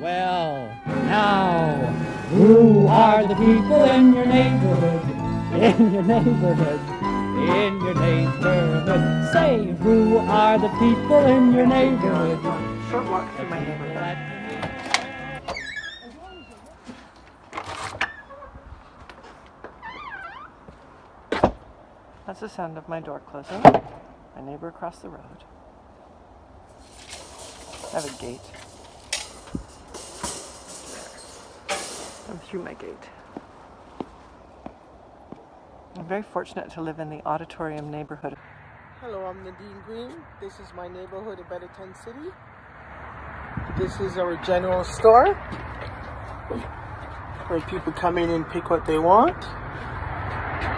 Well, now, who are the people in your neighborhood? In your neighborhood? In your neighborhood? Say, who are the people in your neighborhood? Short walk through my neighborhood. That's the sound of my door closing. My neighbor across the road. I have a gate. I'm through my gate. I'm very fortunate to live in the auditorium neighborhood. Hello, I'm Nadine Green. This is my neighborhood of Betterton City. This is our general store where people come in and pick what they want.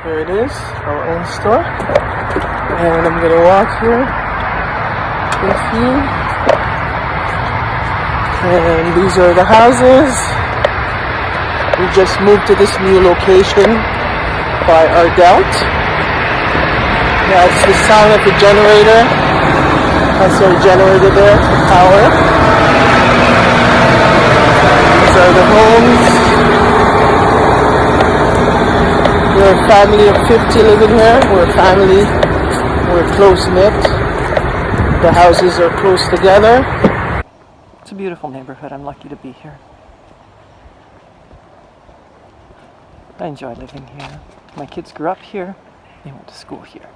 Here it is, our own store. And I'm gonna walk here with you. And these are the houses. We just moved to this new location by our Delt. That's the sound of the generator. That's our generator there for power. These are the homes. We're a family of 50 living here. We're a family. We're close knit. The houses are close together. It's a beautiful neighborhood. I'm lucky to be here. I enjoy living here. My kids grew up here. They went to school here.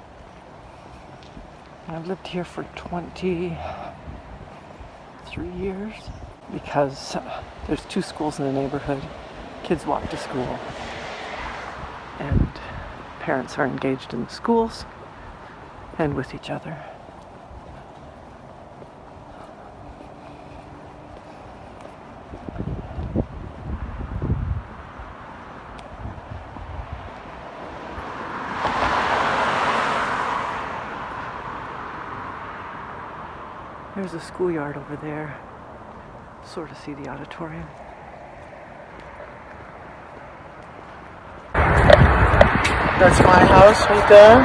And I've lived here for 23 years because there's two schools in the neighborhood. Kids walk to school and parents are engaged in the schools and with each other. There's a schoolyard over there. Sort of see the auditorium. That's my house right there.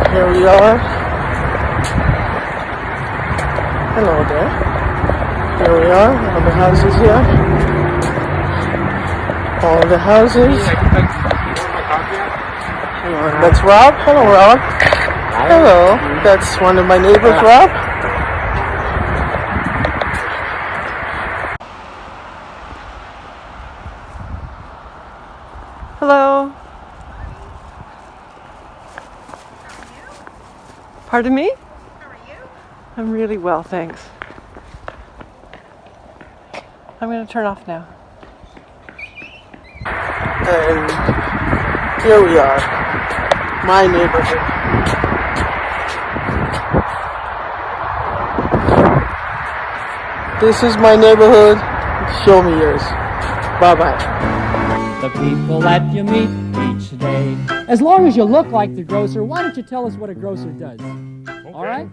And here we are. Hello there. Here we are, all the houses here. All the houses. And that's Rob. Hello, Rob. Hello. That's one of my neighbors, Rob. Hello. Pardon me? How are you? I'm really well, thanks. I'm going to turn off now. And here we are, my neighborhood. This is my neighborhood. Show me yours. Bye bye the people that you meet each day. As long as you look like the grocer, why don't you tell us what a grocer does? Okay. All right?